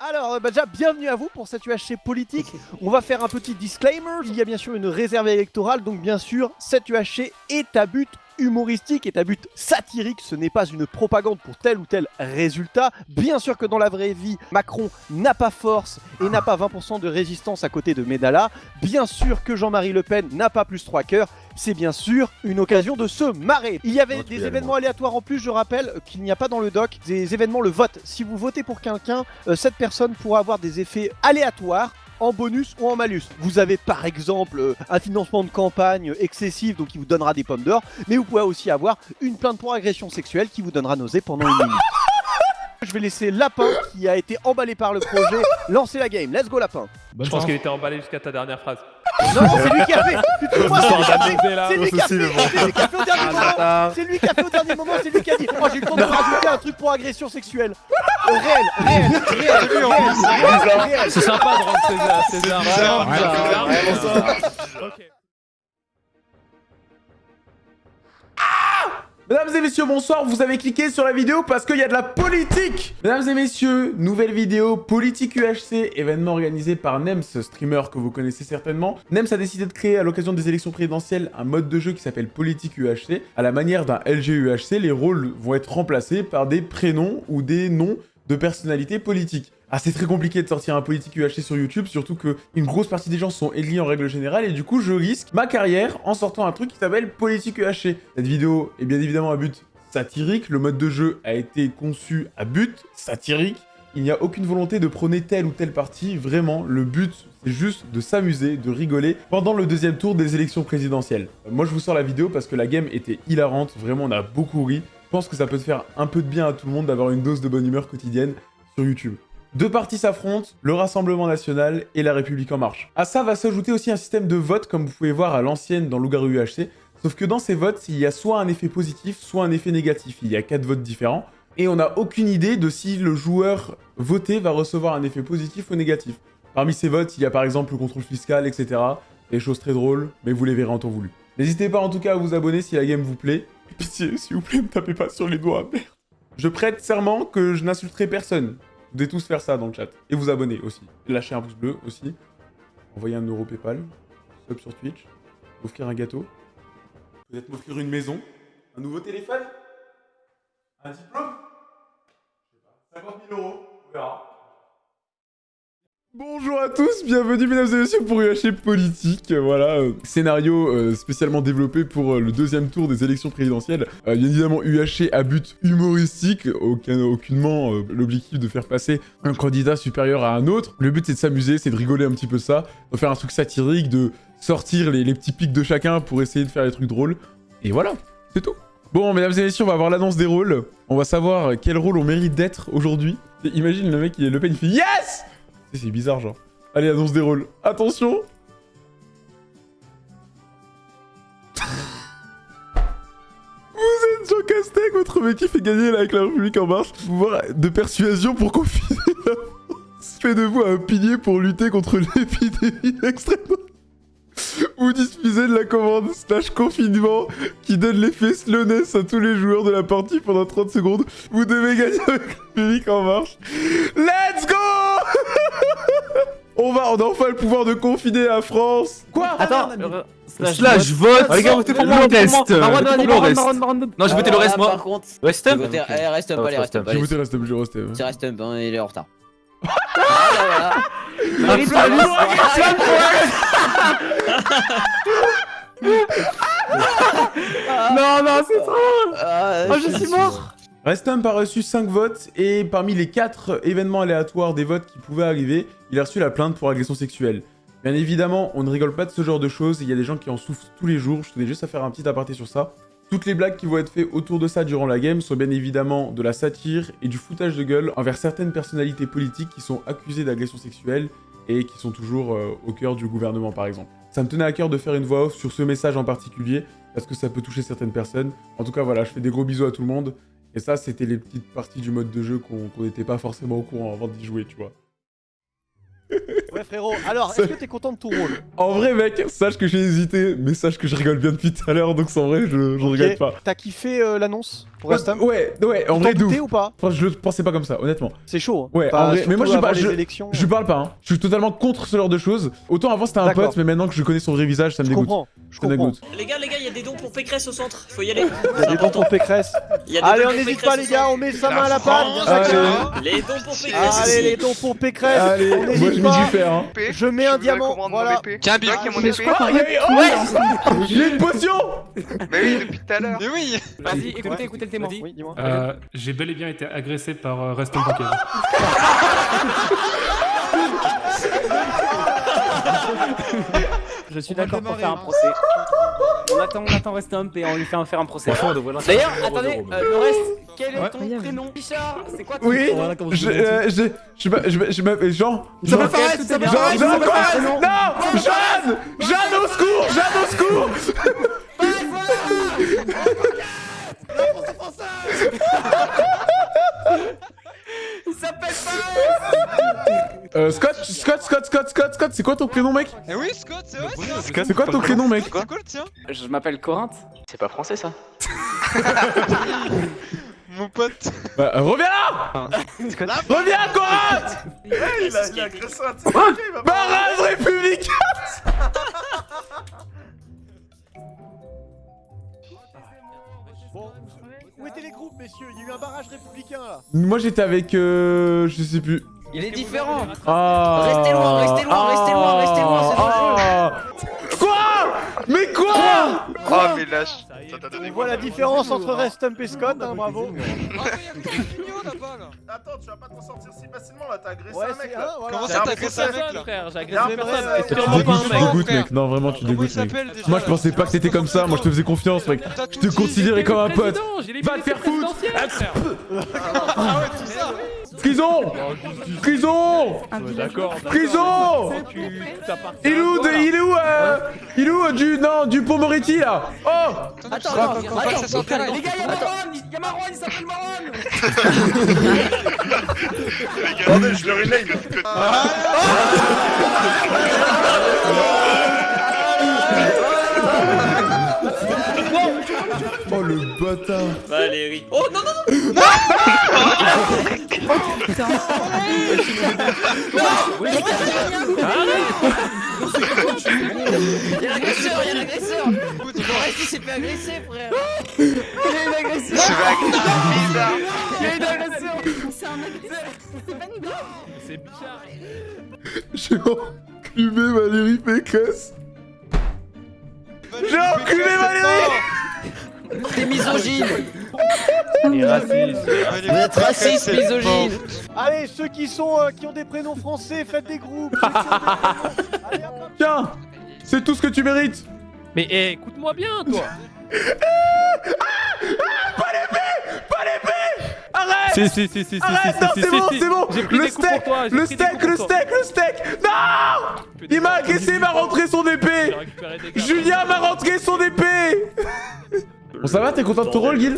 Alors, euh, bah, déjà, bienvenue à vous pour cette UHC politique. On va faire un petit disclaimer. Il y a bien sûr une réserve électorale, donc bien sûr, cette UHC est à but humoristique, est à but satirique. Ce n'est pas une propagande pour tel ou tel résultat. Bien sûr que dans la vraie vie, Macron n'a pas force et n'a pas 20% de résistance à côté de Medala. Bien sûr que Jean-Marie Le Pen n'a pas plus 3 cœurs c'est bien sûr une occasion de se marrer. Il y avait des événements aléatoires en plus, je rappelle qu'il n'y a pas dans le doc des événements le vote. Si vous votez pour quelqu'un, euh, cette personne pourra avoir des effets aléatoires en bonus ou en malus. Vous avez par exemple euh, un financement de campagne excessif donc qui vous donnera des pommes d'or, mais vous pouvez aussi avoir une plainte pour agression sexuelle qui vous donnera nausée pendant une minute. Je vais laisser Lapin, qui a été emballé par le projet, lancer la game. Let's go Lapin Je pense qu'il était emballé jusqu'à ta dernière phrase. Non, c'est lui qui a fait. C'est lui qui a fait. C'est lui qui a fait au dernier moment. C'est lui qui a fait au dernier moment, c'est lui qui a dit Oh, j'ai le temps de rajouter un truc pour agression sexuelle. Réel, réel, réel, réel, réel C'est sympa de rendre César, César Mesdames et messieurs, bonsoir, vous avez cliqué sur la vidéo parce qu'il y a de la politique Mesdames et messieurs, nouvelle vidéo Politique UHC, événement organisé par Nems, streamer que vous connaissez certainement. Nems a décidé de créer à l'occasion des élections présidentielles un mode de jeu qui s'appelle Politique UHC. À la manière d'un LG UHC, les rôles vont être remplacés par des prénoms ou des noms de personnalités politiques. Ah, c'est très compliqué de sortir un politique UHC sur YouTube, surtout qu'une grosse partie des gens sont éliés en règle générale, et du coup, je risque ma carrière en sortant un truc qui s'appelle politique UHC. Cette vidéo est bien évidemment à but satirique, le mode de jeu a été conçu à but satirique, il n'y a aucune volonté de prôner telle ou telle partie, vraiment, le but, c'est juste de s'amuser, de rigoler pendant le deuxième tour des élections présidentielles. Moi, je vous sors la vidéo parce que la game était hilarante, vraiment, on a beaucoup ri. Je pense que ça peut te faire un peu de bien à tout le monde d'avoir une dose de bonne humeur quotidienne sur YouTube. Deux partis s'affrontent, le Rassemblement National et la République En Marche. À ça va s'ajouter aussi un système de vote, comme vous pouvez voir à l'ancienne dans Loup-Garou UHC, sauf que dans ces votes, il y a soit un effet positif, soit un effet négatif. Il y a quatre votes différents, et on n'a aucune idée de si le joueur voté va recevoir un effet positif ou négatif. Parmi ces votes, il y a par exemple le contrôle fiscal, etc. Des choses très drôles, mais vous les verrez en temps voulu. N'hésitez pas en tout cas à vous abonner si la game vous plaît. Pitié, s'il vous plaît, me tapez pas sur les doigts, merde. Je prête serment que je n'insulterai personne. Vous devez tous faire ça dans le chat. Et vous abonner aussi. Lâchez un pouce bleu aussi. Envoyer un euro Paypal. Sub sur Twitch. M'offrir un gâteau. Peut-être m'offrir une maison. Un nouveau téléphone Un diplôme Je sais pas. 50 000 euros. On verra. Bonjour à tous, bienvenue mesdames et messieurs pour UHC Politique, voilà, euh, scénario euh, spécialement développé pour euh, le deuxième tour des élections présidentielles. bien évidemment UHC à but humoristique, aucun, aucunement l'objectif de faire passer un candidat supérieur à un autre. Le but c'est de s'amuser, c'est de rigoler un petit peu ça, de faire un truc satirique, de sortir les, petits pics de chacun pour essayer de faire des trucs drôles. Et voilà, c'est tout. Bon, mesdames et messieurs, on va avoir l'annonce des rôles. On va savoir quel rôle on mérite d'être aujourd'hui. Imagine le mec, il est Le Pen, il fait « Yes !» C'est bizarre, genre. Allez, annonce des rôles. Attention Vous êtes Jean Castex, votre mec qui fait gagner avec la République en marche. Pouvoir de persuasion pour confiner la. Fait de vous un pilier pour lutter contre l'épidémie extrême. Vous disposez de la commande slash confinement qui donne l'effet slowness à tous les joueurs de la partie pendant 30 secondes. Vous devez gagner avec la République en marche. Let's go on va, on a enfin le pouvoir de confiner la France. Quoi Attends, slash, vote. Les gars, votez pour moi le reste. Non, j'ai voté le reste moi. Par contre, reste up. Reste up, allez, reste up. J'ai voté reste up, j'ai reste up. C'est reste up, il est en retard. Non, non, c'est trop Oh, je suis mort Restum a reçu 5 votes et parmi les 4 événements aléatoires des votes qui pouvaient arriver, il a reçu la plainte pour agression sexuelle. Bien évidemment, on ne rigole pas de ce genre de choses, il y a des gens qui en souffrent tous les jours, je tenais juste à faire un petit aparté sur ça. Toutes les blagues qui vont être faites autour de ça durant la game sont bien évidemment de la satire et du foutage de gueule envers certaines personnalités politiques qui sont accusées d'agression sexuelle et qui sont toujours euh, au cœur du gouvernement par exemple. Ça me tenait à cœur de faire une voix off sur ce message en particulier, parce que ça peut toucher certaines personnes. En tout cas voilà, je fais des gros bisous à tout le monde, et ça, c'était les petites parties du mode de jeu qu'on n'était pas forcément au courant avant d'y jouer, tu vois. Ouais, frérot. Alors, est-ce que t'es content de ton rôle En vrai, mec, sache que j'ai hésité, mais sache que je rigole bien depuis tout à l'heure, donc en vrai, je, je Ok. regrette pas. T'as kiffé euh, l'annonce pour Ouais, ouais, en vrai, doutais ou pas Enfin, je le pensais pas comme ça, honnêtement. C'est chaud. hein. Ouais, Enfin, en vrai, mais moi, je les je- élections. Je parle pas, hein. Je suis totalement contre ce genre de choses. Autant avant c'était un pote, mais maintenant que je connais son vrai visage, ça me Je dégoûte. comprends. Je Ça comprends. dégoûte. Les gars, les gars, il y a des dons pour Pécresse au centre. Faut y aller. Il y a des dons pour Pécresse. Allez, on n'hésite pas, les gars. On met sa main à la pâte. Allez. chacun. Les dons pour Pécresse. Allez, les dons pour Pécresse. Moi je mets pas. du fer, hein. Je mets un diamant. Voilà. Tiens, Ah, mon mais épée. Il y a eu- ouais Il a une potion Mais oui, depuis tout à l'heure. Mais oui Vas-y, écoutez, écoutez le témoin. Euh, J'ai bel et bien été agressé par euh, Reston Pokémon. Je suis d'accord pour faire un procès. On attend, on attend Restump et on lui fait un- faire un procès. D'ailleurs, attendez, euh, le reste, quel est ton prénom Bichard, c'est quoi ton Oui prénom Je. euh, Je. Je m'a- je m'a- je m'appelle Jean. Ça Jean- Jean- Jean. Non Jeanne Jeanne au secours Jeanne au secours Il s'appelle Fares Euh, Scott, Scott, Scott, Scott, Scott, Scott, c'est quoi ton prénom, mec Eh oui, Scott, c'est vrai ça C'est quoi ton prénom, mec C'est quoi le tien Je m'appelle Corinthe. C'est pas français ça. Mon pote. Bah, euh, reviens là Reviens, Corat Il a il a agressé Barrage républicain. Bon, où étaient les groupes, messieurs? Il y a eu un barrage républicain là. Moi, j'étais avec... Euh... Je sais plus. Il est différent. Ah Restez loin, restez loin, restez loin, restez loin, c'est ah, Quoi Mais quoi Oh, mais lâche On voit la différence entre Restump et Scott, hein, bravo. Attends, tu vas pas t'en sortir si facilement là, t'as agressé Ouais, un mec là. voilà. Comment ça t'as agressé un mec là frère, j'ai agressé personne. ouais. Tu Sûrement pas dégoûtes, tu mec. dégoûtes, mec. Non, vraiment, tu dégoûtes, mec. Moi, je pensais pas que t'étais comme ça. Moi, je te faisais confiance, mec. Je te considérais comme un pote. Va te faire foutre Prison Prison Prison Il est où, de- il est où, euh, il est où euh, du, non, du pont Moretti là Oh Attends, attends, là Les gars, y'a Marwan, y'a Marwan, il s'appelle Regardez, je leur ai name. Oh le bâtard Valérie. Oh non, non, non Il y a l'agresseur, il y a l'agresseur. Reste il s'est fait agresser, frère. Il y a une agression. Bizarre Il y a une agression. C'est un agresseur. C'est pas une J'ai enculé Valérie Pécresse J'ai enculé Valérie T'es misogyne. Raciste. Vous êtes raciste, misogyne. Allez, ceux qui sont euh, qui ont des prénoms français, faites des groupes. Allez, hop. Tiens C'est tout ce que tu mérites Mais eh, écoute-moi bien, toi Arrête Si, si, si, si, si, Arrête, si, non, si, c'est si, bon, si. c'est bon pris Le steak toi, Le steak, le steak, le steak Non Il m'a agressé, il m'a rentré son épée. Julien m'a rentré son épée Bon ça va, t'es content de ton rôle, Guil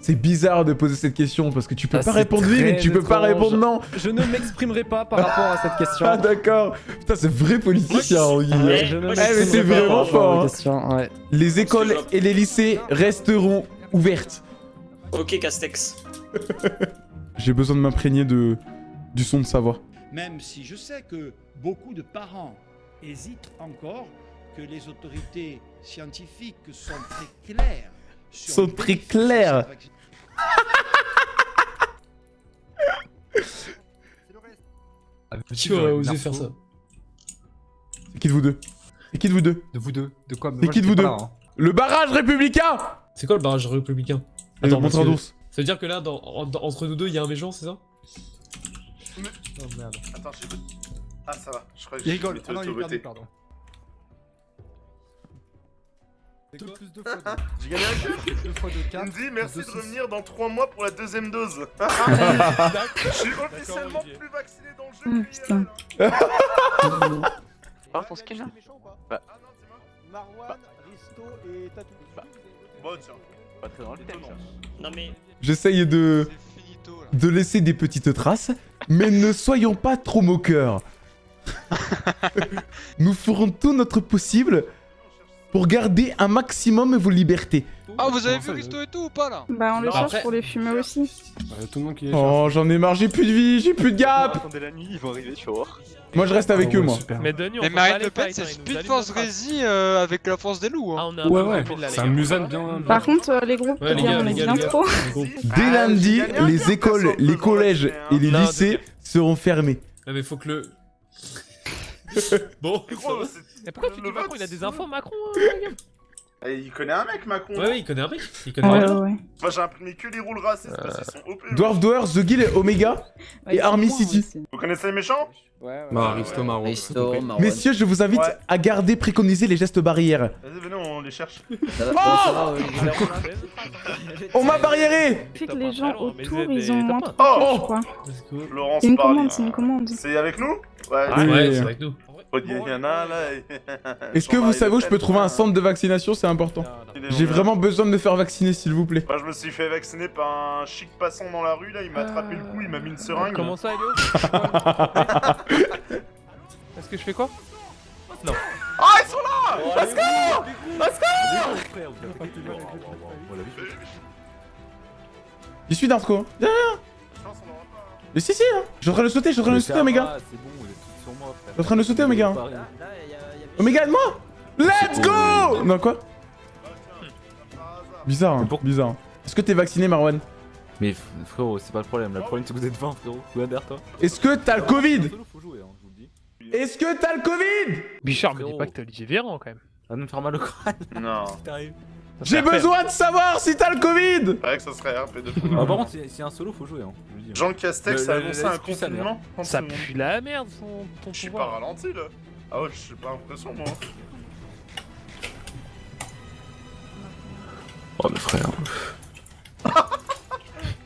C'est bizarre de poser cette question parce que tu peux Ah, pas répondre oui, mais tu peux pas répondre non Je ne m'exprimerai pas par rapport à cette question. Ah d'accord Putain, c'est vrai politicien, hein, Guil. Ouais, Je ne moi, Eh, mais c'est m'exprimerai pas vraiment par rapport à fort, hein. question, ouais. Les écoles et les lycées resteront ouvertes. Ok, Castex. J'ai besoin de m'imprégner de... du son de sa voix. même si je sais que beaucoup de parents hésitent encore, que les autorités scientifiques sont très claires. Son prix clair. Qui aurait osé faire ça? C'est qui de vous deux? C'est qui de vous deux? De vous deux De quoi? C'est qui de vous deux? Hein. Le barrage républicain C'est quoi le barrage républicain? Attends, montre d'ours. Ça veut dire que là, entre nous deux, il y a un méchant, c'est ça? Oh merde. Attends, j'ai... Ah, ça va. Je crois que j'ai été auto-voté. 2 J'ai gagné un jeu me dit merci de revenir dans 3 mois pour la deuxième dose. Je suis officiellement plus vacciné dans le jeu. Ah, putain. Ton skin là Bah. bah. bah. Bon, tiens. Pas très dans le Non, mais. J'essaye. De laisser des petites traces, mais ne soyons pas trop moqueurs. Nous ferons tout notre possible pour garder un maximum vos libertés. Ah, vous avez vu Risto et tout ou pas là? Bah, on le Non, cherche après- pour les fumer aussi. Tout le monde qui est Oh, j'en ai marre, j'ai plus de vie, j'ai plus de gap Attendez la nuit, ils vont arriver, tu vas voir. Moi, je reste avec eux, moi. Mais Denis, on Mais Marine Le Pen, c'est Speed Force Rési euh, avec la force des loups. Hein. Ouais, ouais, c'est un musan bien. Par contre, euh, les groupes, Ouais, les bien, gars, on les gars. trop. Dès lundi, les écoles, les collèges et les lycées seront fermés. Ah, mais faut que le. Bon. Mais pourquoi tu dis Macron Il a des infos Macron Eh, Il connaît un mec, Macron. Ouais, ouais, il connaît un mec. Il connaît Ouais, un ouais, mec. ouais. Moi j'ai imprimé que les rôles racistes parce qu'ils sont OP. Dwarf Doer, The Guild, Omega Ouais, et Army City. Vous connaissez les méchants? Bah, Aristo Marron. Risto, Marwan. Messieurs, je vous invite Ouais. à garder préconiser les gestes barrières. Vas-y, venez, on les cherche. Ça va, Oh ça va, Olivier On m'a barriéré que les gens autour, ils ont moins trop Oh. Laurence C'est une commande, c'est une commande. C'est avec nous? Ouais. Ouais, c'est avec nous. Il y en a un là. Est-ce que vous savez où je peux trouver un centre de vaccination? C'est important. J'ai vraiment besoin de me faire vacciner, s'il vous plaît. Moi je me suis fait vacciner par un chic passant dans la rue là, il m'a attrapé le cou, il m'a mis une seringue. Comment ça, Elio? Est-ce que je fais quoi? Non. Ah ils sont là J'y suis Darko. Viens, viens. Mais si, si, hein. Je suis en train de sauter, je suis en train de sauter, Omega. C'est bon, vous moi, suis en train de sauter, Omega. A- Omega, aide-moi Let's go Non, quoi Bizarre, hein. Bizarre. Est-ce que t'es vacciné, Marwan Mais frérot, c'est pas le problème. Le problème, c'est que vous êtes 20, frérot. Regarde derrière toi. Est-ce que t'as le Covid hein, vous. Est-ce que t'as le Covid Bichard, me dis pas que t'es Olivier Véran quand même. Va nous me faire mal au crâne. Non. J'ai besoin de savoir si t'as le Covid C'est vrai que ça serait RP de Ah, par contre, si si y a un solo, faut jouer, hein. je. Jean Castex a annoncé un confinement. en Ça pue la merde son ton Je suis pas ralenti là. Ah ouais, je suis pas l'impression moi. Oh, mais frère.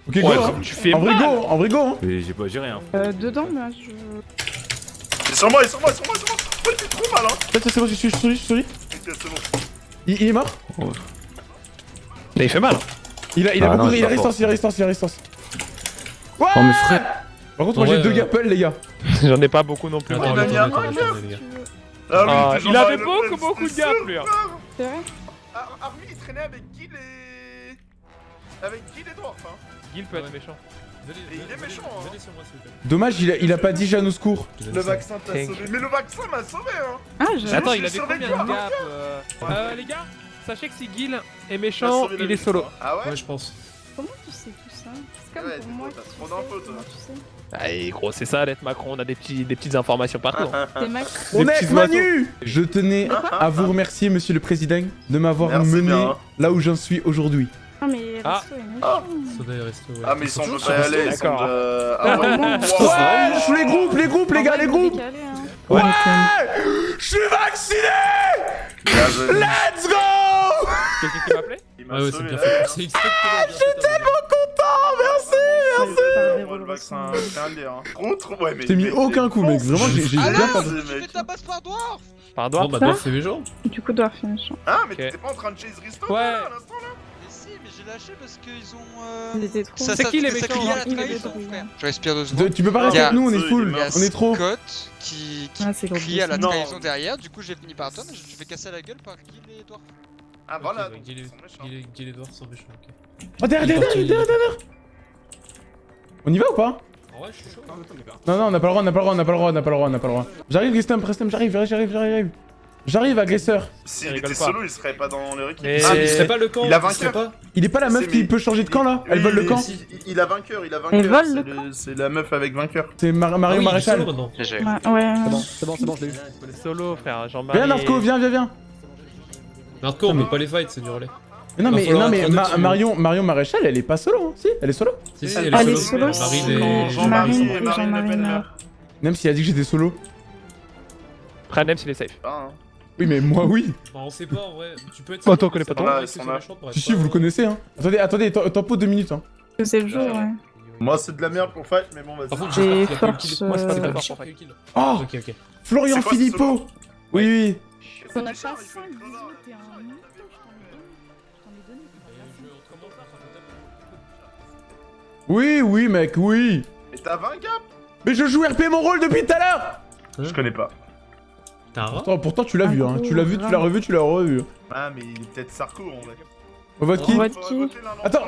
Ok, Ouais, go, hein. comme tu fais En vrai, mal. go, en vrai, go, hein. Mais j'ai pas, j'ai rien. Euh, dedans, là, je... Il est sur moi, il est sur moi, il est sur moi, il est sur moi. Oh, il fait trop mal hein. C'est bon, je suis, je suis, je suis. Ok, c'est bon. Il, il est mort Il fait mal. hein. Il a, il a Ah beaucoup non, de il a résistance, il a résistance, il a résistance. Ouais Oh, mais frère. Par contre, moi Ouais, j'ai deux euh, gappels, les gars. J'en ai pas beaucoup non plus. Attends, moi. mis attends. Ah oui, Ah, il avait beaucoup, beaucoup de gap, lui. C'est vrai Ar- Army il traînait avec Guil et. Avec Guil et Dwarf hein. Gil peut être méchant. Et il est méchant, hein. Dommage, il a, il a pas dit Jeanne au secours. Le vaccin t'a sauvé. Mais le vaccin m'a sauvé hein. Ah. Attends, j'ai il avait sauvé combien de gap euh... euh, les gars, sachez que si Gil est méchant, il est solo. Ah ouais Ouais, je pense. Comment tu sais tout ça C'est comme Ouais, pour moi trop- d'infos, toi. comment tu sais Allez, gros, c'est ça d'être Macron, on a des, petits, des petites informations partout. hein. On est Manu Je tenais à vous remercier, monsieur le président, de m'avoir mené bien. là où j'en suis aujourd'hui. Ah, mais Ah. Resto est méchant. Soda et Resto, ouais. Ah mais ils sont pas aller, ils sont D'accord. de... Ah ouais, Ouais. les groupes, les groupes, les gars, les groupes hein. Ouais Je suis vacciné. Let's go Quelqu'un qui m'a Ah ouais, c'est bien fait. vie, C'est exactement bien fait. Tellement content, merci hein. Par des Moi, le rôles vaccin, récents. c'est un lire. hein. Trop, ouais mais... Je t'ai mis aucun coup, mec. Vraiment, j'ai j'ai Ah, bien là, pas c'est- de... mec. Pardon Bon, bah, Dorf fait méchant. Du coup, Dwarf est méchant. Ah mais t'étais pas en train de chase Risto Ouais. là, à l'instant j'ai lâché parce qu'ils ont. Euh... Trop... Ça, C'est qui les méchants. Je respire deux secondes. Tu peux pas rester avec nous, on est full. On est trop. Scott qui, qui Ah, crie à la trahison derrière, du coup j'ai fini par toi, mais je me fais casser la gueule par Gil et Edouard. Ah voilà, Ok, donc ils et- Dorf sont méchants, ok. Oh, derrière, derrière, derrière, derrière, derrière On y va ou pas? En vrai, je suis chaud. Non, non, on n'a pas le droit, on n'a pas le droit, on n'a pas le droit, on n'a pas le droit, on n'a pas le droit. J'arrive, Restem, Restem, j'arrive, j'arrive, j'arrive, j'arrive. J'arrive, agresseur. S'il était pas. solo, il serait pas dans équipe. Mais- Ah, Ah, il serait pas le camp il a vainqueur. pas Il est pas la meuf C'est- qui mais- peut changer de camp là Elle vole le il- camp si, il- a vainqueur, il a vainqueur. Elle vole c'est le le- C'est la meuf avec vainqueur. C'est Mar- Ah Mario est Maréchal. Ouais, ouais. C'est bon, c'est bon, je l'ai eu. Solo, frère, Jean-Marie. Viens, Narco, viens, viens, viens. Hardcore, on peut pas les fight, c'est du relais. Mais non, mais, non, mais. Marion, Marion Maréchal, elle est pas solo, hein. si Elle est solo Si, si, Ah, elle Elle est est solo. c'est- Jean-Marie Marine et Marine Le. Même s'il a dit que j'étais solo. Après, Nems, il est safe. Ah. Oui, mais moi, oui. Bah, on sait pas en vrai. Tu peux être. Toi, on connaît pas être Si, si, vous le connaissez, hein. Attendez, attendez, te- tempo deux minutes, hein. C'est le jour, ouais. Moi c'est de la merde pour fight, mais bon vas-y. Le force. Moi, c'est pas euh, Force, pour le kill. Oh Ok, ok. Florian Philippot Oui, oui. On a pas méchant, 5 il fait le 18 crevard. et un. Oui, oui, mec, oui. Mais t'as 20 gap Mais je joue RP mon rôle depuis tout à l'heure Je connais pas. Pourtant, pourtant, tu l'as vu, hein. Tu l'as vu, tu l'as revu, tu l'as revu. Ah, mais il est peut-être Sarko en vrai. On vote qui On vote qui Attends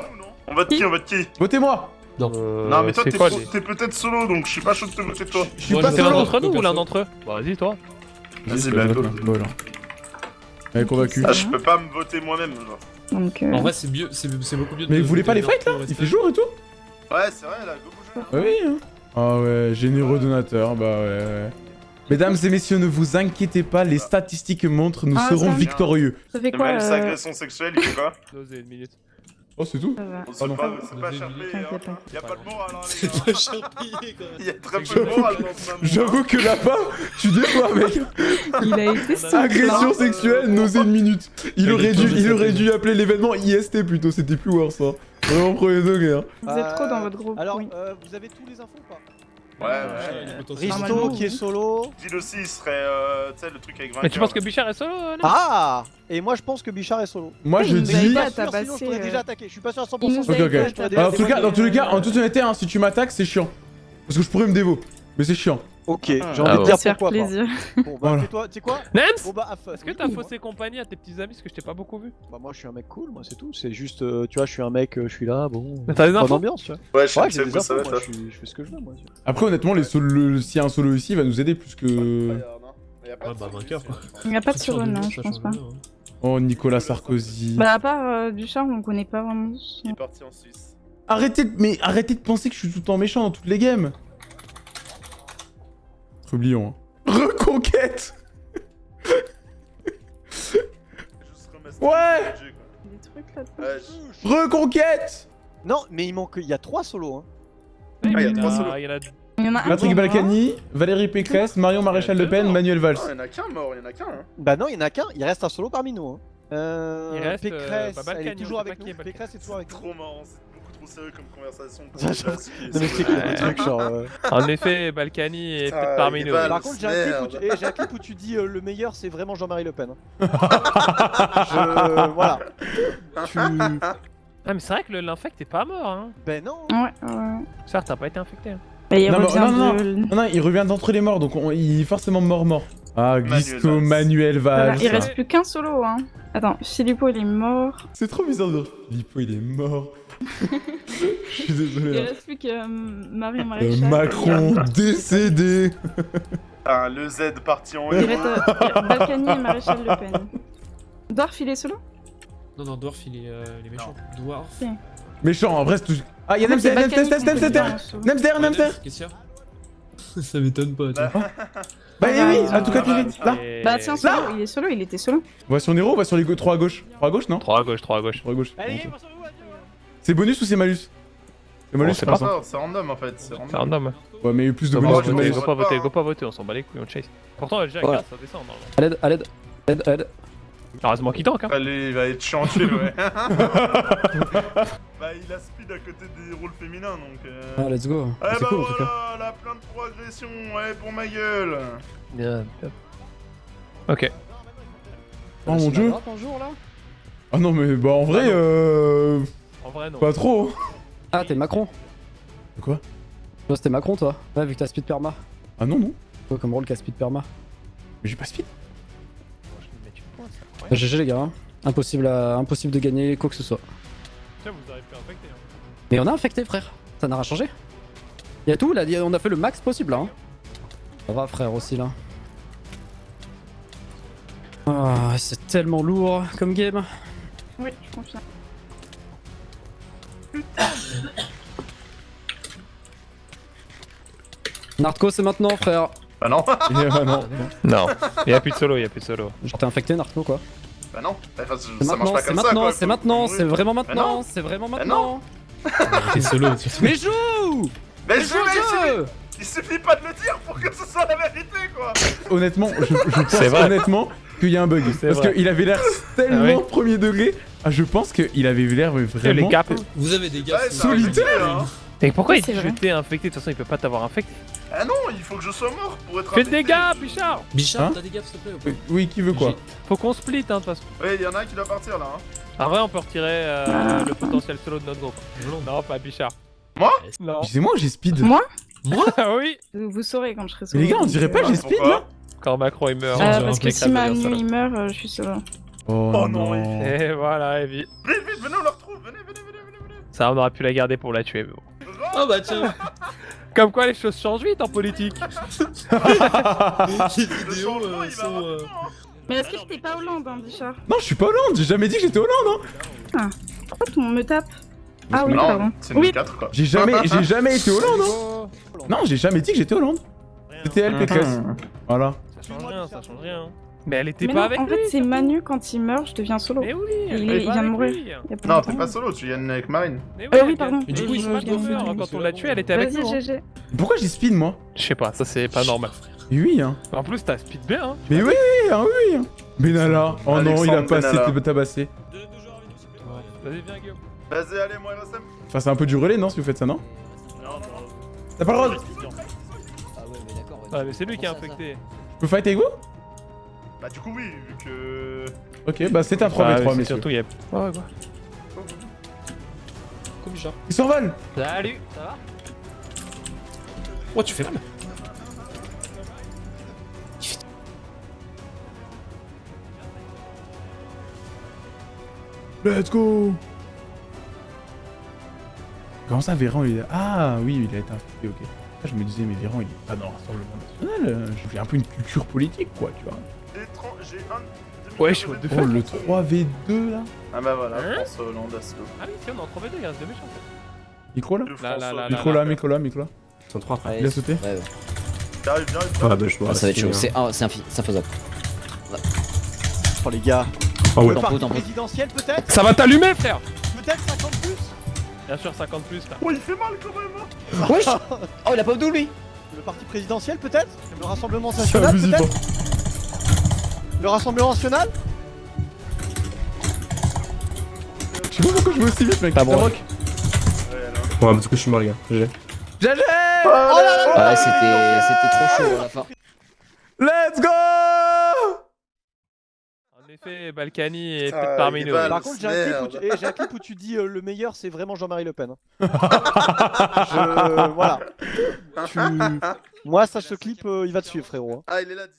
On vote qui On vote qui Votez-moi Non. Non, mais toi, t'es peut-être solo, donc je suis pas chaud de te voter toi. Je suis pas solo vote d'entre nous ou l'un d'entre eux Bah vas-y toi. Vas-y, Bah. Elle est convaincue. Ah, je peux pas me voter moi-même, genre. Donc, euh, En vrai, c'est mieux, c'est beaucoup mieux de. Mais vous voulez pas les fights là Il fait jour et tout Ouais, c'est vrai, là, go bouger. Ah oui, hein. Ah ouais, généreux donateur, bah ouais, ouais. Mesdames et messieurs, ne vous inquiétez pas, les statistiques montrent, nous Ah, serons ça. victorieux. ça fait quoi euh... agression sexuelle, il fait quoi une minute. Oh, c'est tout ça va. On sait non. pas, c'est pas t'inquiète, hein. Y'a pas de moral, hein, les C'est gars. pas cher payé quand même. Il y a très peu de moral dans ce. J'avoue que là-bas, tu déçois, mec. Il a été souple. Agression hein. sexuelle, nausée une minute. Il aurait est dû, il aurait dû appeler l'événement IST plutôt, c'était plus worse, hein. Vraiment premier degré, hein. Vous êtes trop dans votre groupe. Alors, oui. euh, vous avez tous les infos ou pas? Ouais, ouais. Risto qui est solo. Dis aussi, il serait, euh, tu sais, le truc avec 20 Mais tu penses que Bichard est solo euh, Ah Et moi je pense que Bichard est solo. Moi, je dis... aidé Je à suis pas sûr, sinon je tabasser, t'aurais euh, déjà attaqué. Je suis pas sûr à 100%. il nous a Ok, ok. en tout cas, dans tous les cas, en toute honnêteté, hein, si tu m'attaques, c'est chiant. Parce que je pourrais me dévo. Mais c'est chiant. Ok, j'ai Ah envie de ouais. dire faire pourquoi pas. plaisir. Bon bah Voilà. fais-toi, tu sais quoi Nems Bon bah. Est-ce que t'as faussé compagnie à tes petits amis parce que je t'ai pas beaucoup vu? Bah moi je suis un mec cool, moi c'est tout. C'est juste, euh, tu vois, je suis un mec, euh, je suis là, bon. Mais t'as des infos ambiance, tu vois. Ouais, je sais Ouais, que j'ai des c'est ça va moi, je, suis- je fais ce que je veux, moi. Après, honnêtement, les solo- le- s'il y a un solo ici, il va nous aider plus que... Ouais, bah vainqueur quoi. Il n'y a pas de solo, non, je pense pas. hein. Oh, Nicolas Sarkozy. Bah, à part euh, du charme, on connaît pas vraiment. Il est parti en Suisse. Arrêtez de... Mais arrêtez de penser que je suis tout le temps méchant dans toutes les games. Oublions. Hein. Reconquête Ouais. Des trucs là. Reconquête Non, mais il manque, il y a trois solos. Hein. Ah, il y a Il y trois en solos. il y en a Il y en a un Patrick. Balkany, Valérie Pécresse, Marion Maréchal Le Pen, Manuel Valls. Non, il y en a qu'un mort, il y en a qu'un. Hein. Bah non, il y en a qu'un. Il reste un solo parmi nous. Hein. Euh, Il reste, euh, Pécresse, bah, elle Balkany, est toujours avec nous. Pécresse est toujours avec nous. Trop marrant, trop sérieux comme conversation. mais c'est le truc genre. euh, En effet, Balkany est peut-être parmi nous. Par contre, j'ai un, clip où tu... Eh, dis euh, le meilleur c'est vraiment Jean-Marie Le Pen. hein. Voilà. Tu... Ah mais c'est vrai que l'infect est pas mort hein. Ben non. Ouais, ouais. Certes, t'as pas été infecté. hein. Et il Non, mais- revient non, non, de... Non, non, il revient d'entre les morts, donc on- il est forcément mort-mort. Ah, Gisco, Valls. Manuel Voilà, Valls. il reste plus qu'un solo, hein. Attends, Philippot, il est mort. C'est trop bizarre de dire Filippo, il est mort. Je suis Il désolé. hein. reste plus que euh, Marie Euh, Maréchal. Macron décédé. Ah, le Z parti en Il haut. reste euh, Balkany et Maréchal Le Pen. Dwarf, il est solo? Non, non, Dwarf il est, euh, il est méchant. Dwarf. Méchant, en vrai, c'est tout. Ah, il y a En fait, c'est Nemster, Nemster, Nemster, Nemster, en. Nemster, Ouais, Nemster. Qu'est-ce qu'il y a? Ça m'étonne pas, toi. Bah eh oui, à tout cas, Ah, vite, là. Bah tiens, solo, il est solo, il était solo. On va sur Nero, on va sur les 3 à gauche. 3 à gauche, non? 3 à gauche, 3 à gauche. 3 à gauche. Allez, C'est bonus ou c'est malus C'est malus, c'est pas ça. C'est random en fait. C'est random. random. Ouais, mais il y a eu plus de bonus que de malus. go pas vote voter, pas, go pas voter, on s'en bat les couilles, on chase. Pourtant, déjà, Voilà. ça descend. À l'aide, à l'aide, aide, aide. Heureusement qu'il tank hein. Allez, il va être chiant, tu ouais. bah, il a speed à côté des rôles féminins donc. Euh... Ah, let's go. Eh C'est bah cool voilà, la plainte pour agression, ouais, pour ma gueule. Bien, bien. Ok. Oh mon dieu. Ah non, mais bah en vrai, euh. En vrai, non. Pas trop. Ah, t'es Macron. Quoi? Toi, c'était Macron, toi Ouais, vu que t'as speed perma. Ah non, non. Quoi comme rôle qu'à speed perma Mais j'ai pas speed. GG les gars, hein. impossible, à... impossible de gagner quoi que ce soit. Tiens, vous aurez pu infecter. Hein. Mais on a infecté frère, ça n'a rien changé. Y'a tout là, on a fait le max possible là. Hein. Ça va frère aussi là. Ah, c'est tellement lourd comme game. Oui, je confirme. Narco c'est maintenant frère. Bah non. Ah non. Non, y'a plus de solo, y'a plus de solo. Genre t'es infecté Narco quoi. Bah non. Enfin, C'est ça marche maintenant, pas c'est comme ça quoi. c'est faut- maintenant, c'est vraiment Bah maintenant, c'est vraiment Bah maintenant. T'es solo, Mais joue Mais Mais je mais il suffit- joue il suffit pas de le dire pour que ce soit la vérité quoi. Honnêtement, je, je pense C'est vrai. honnêtement qu'il y a un bug. Parce qu'il avait l'air tellement Ah oui. premier degré. Ah, je pense qu'il avait l'air Les vraiment. Vous avez des gars. Ouais, c'est- ça a Solitaire. été, hein. Et pourquoi il c'est dit vrai. je t'ai infecté De toute façon, il peut pas t'avoir infecté. Ah non, il faut que je sois mort pour être Fais des dégâts, Bichard Bichard, Hein t'as des gaffes s'il te plaît ou pas Oui, qui veut quoi Faut qu'on split, hein, de toute façon. Ouais, il y en a un qui doit partir là. Hein. En vrai, on peut retirer euh, le potentiel solo de notre groupe. Non, pas Bichard. Moi Non. C'est moi ou j'ai speed Moi Ah oui Vous, saurez quand je serai Mais solo. les gars, on dirait pas que j'ai speed là Quand Macron il meurt. Euh, dirait parce que si ça. il meurt, euh, je suis solo. Oh, non, Et voilà, Evie. Vite, vite, venez, on la retrouve, venez, venez, venez, venez, venez. Ça, on aurait pu la garder pour la tuer, mais bon. Oh bah tiens Comme quoi, les choses changent vite en politique. Les vidéos euh, sont... euh, Mais est-ce que t'es pas Hollande, hein, Bichard Non, je suis pas Hollande, j'ai jamais dit que j'étais Hollande, hein Pourquoi tout le monde me tape Ah oui, Non, pardon. c'est Oui, 4 quoi. J'ai jamais, j'ai jamais été Hollande, hein Non, j'ai jamais dit que j'étais Hollande. C'était elle, Pécresse. Voilà. Ça change rien, ça change rien. Mais elle était mais pas non, avec en lui. fait, c'est Manu quand il meurt, je deviens solo. Mais oui, elle il, est vient de mourir. a Non, t'es pas solo, tu viens avec Marine. Mais Euh, oui, elle- pardon. Du coup, Je- il se refaire, Quand on l'a tué, elle était avec Vas-y, nous. hein. GG. Pourquoi j'ai speed, moi Je sais pas, ça c'est pas normal. Oui, hein. En plus, t'as speed bien, hein. Mais oui, hein, oui, hein. Benalla. Oh non, il a pas assez tabassé. Vas-y, viens, Guillaume. Vas-y, allez, moi, RSM. Enfin, c'est un peu du relais, non, si vous faites ça, non T'as pas le droit. Ah ouais, mais d'accord. Ouais, mais c'est lui qui ça. infecté. Je peux fight avec vous Bah, du coup, oui, vu que. Ok, bah c'est un 3v3, Ah, oui, c'est messieurs. Surtout, il y a. Ouais, ouais, quoi. Comme Bichard. Il s'envole Salut, ça va? Oh, tu fais mal? Let's go Comment ça, Véran, il est... Ah, oui, il a été infecté, ok. Je me disais, mais Véran, il est pas dans le Rassemblement National. euh, J'ai un peu une culture politique, quoi, tu vois. J'ai 30 J'ai un. Ouais, je vois deux Oh, le 3v2, là Ah bah voilà, Hein France Hollande à slow. Ah oui, si, on est en 3v2, il reste deux méchants. en fait. Micro, là Là, là. Micro, là, micro, là, micro, là. Ils sont trois frères. Il a sauté Ouais, ouais. J'arrive, j'arrive. Ah bah je dois Ah, ça va être chaud. C'est c'est infaisable. Oh les gars. Ah ouais. Le présidentiel peut-être? Ça va t'allumer, frère Peut-être 50 plus? Bien sûr, 50 plus là. Oh, il fait mal quand même. hein. Wesh Oh, il a pas d'où lui Le parti présidentiel peut-être Le Rassemblement national peut-être hein. Le Rassemblement national Je sais pas pourquoi je vais aussi vite, mec. Pas bon. Ouais, parce que je suis mort, les gars. GG. GG Oh là là Ouais, c'était c'était trop chaud à la fin. Let's go effet, Balkany est Ah, parmi nous. Par contre, j'ai un, clip où eh, j'ai un clip où tu dis euh, le meilleur c'est vraiment Jean-Marie Le Pen. hein. Je... Voilà. Tu... Moi, ça, ce clip, euh, il va te suivre, frérot. hein. Ah, il est là, 10